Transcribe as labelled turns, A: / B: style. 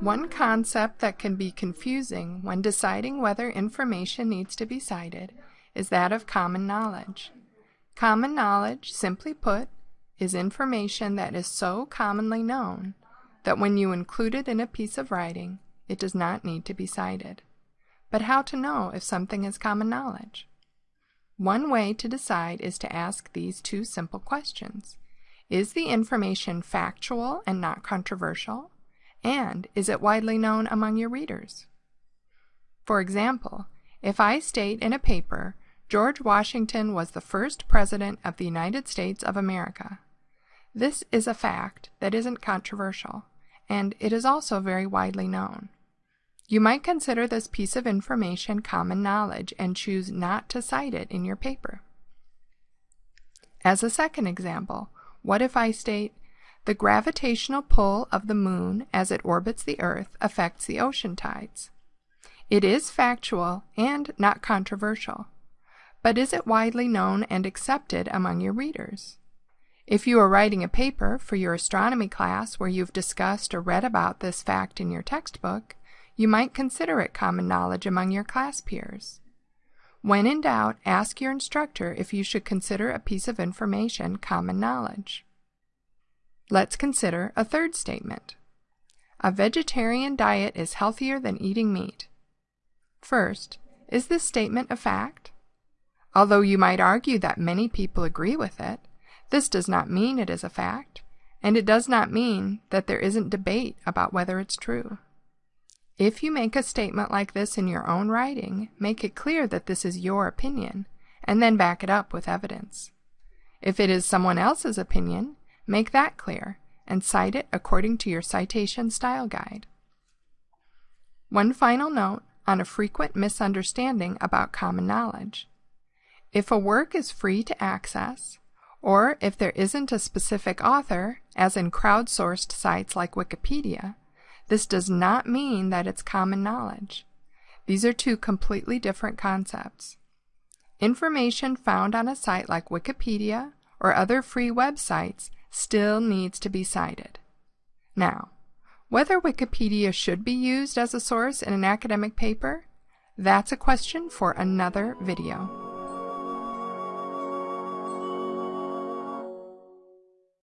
A: One concept that can be confusing when deciding whether information needs to be cited is that of common knowledge. Common knowledge, simply put, is information that is so commonly known that when you include it in a piece of writing, it does not need to be cited. But how to know if something is common knowledge? One way to decide is to ask these two simple questions. Is the information factual and not controversial? And is it widely known among your readers? For example, if I state in a paper, George Washington was the first President of the United States of America, this is a fact that isn't controversial, and it is also very widely known. You might consider this piece of information common knowledge and choose not to cite it in your paper. As a second example, what if I state, the gravitational pull of the moon as it orbits the Earth affects the ocean tides. It is factual and not controversial, but is it widely known and accepted among your readers? If you are writing a paper for your astronomy class where you've discussed or read about this fact in your textbook, you might consider it common knowledge among your class peers. When in doubt, ask your instructor if you should consider a piece of information common knowledge. Let's consider a third statement. A vegetarian diet is healthier than eating meat. First, is this statement a fact? Although you might argue that many people agree with it, this does not mean it is a fact, and it does not mean that there isn't debate about whether it's true. If you make a statement like this in your own writing, make it clear that this is your opinion, and then back it up with evidence. If it is someone else's opinion, make that clear, and cite it according to your citation style guide. One final note on a frequent misunderstanding about common knowledge. If a work is free to access, or if there isn't a specific author, as in crowdsourced sites like Wikipedia, this does not mean that it's common knowledge. These are two completely different concepts. Information found on a site like Wikipedia or other free websites still needs to be cited. Now, whether Wikipedia should be used as a source in an academic paper, that's a question for another video.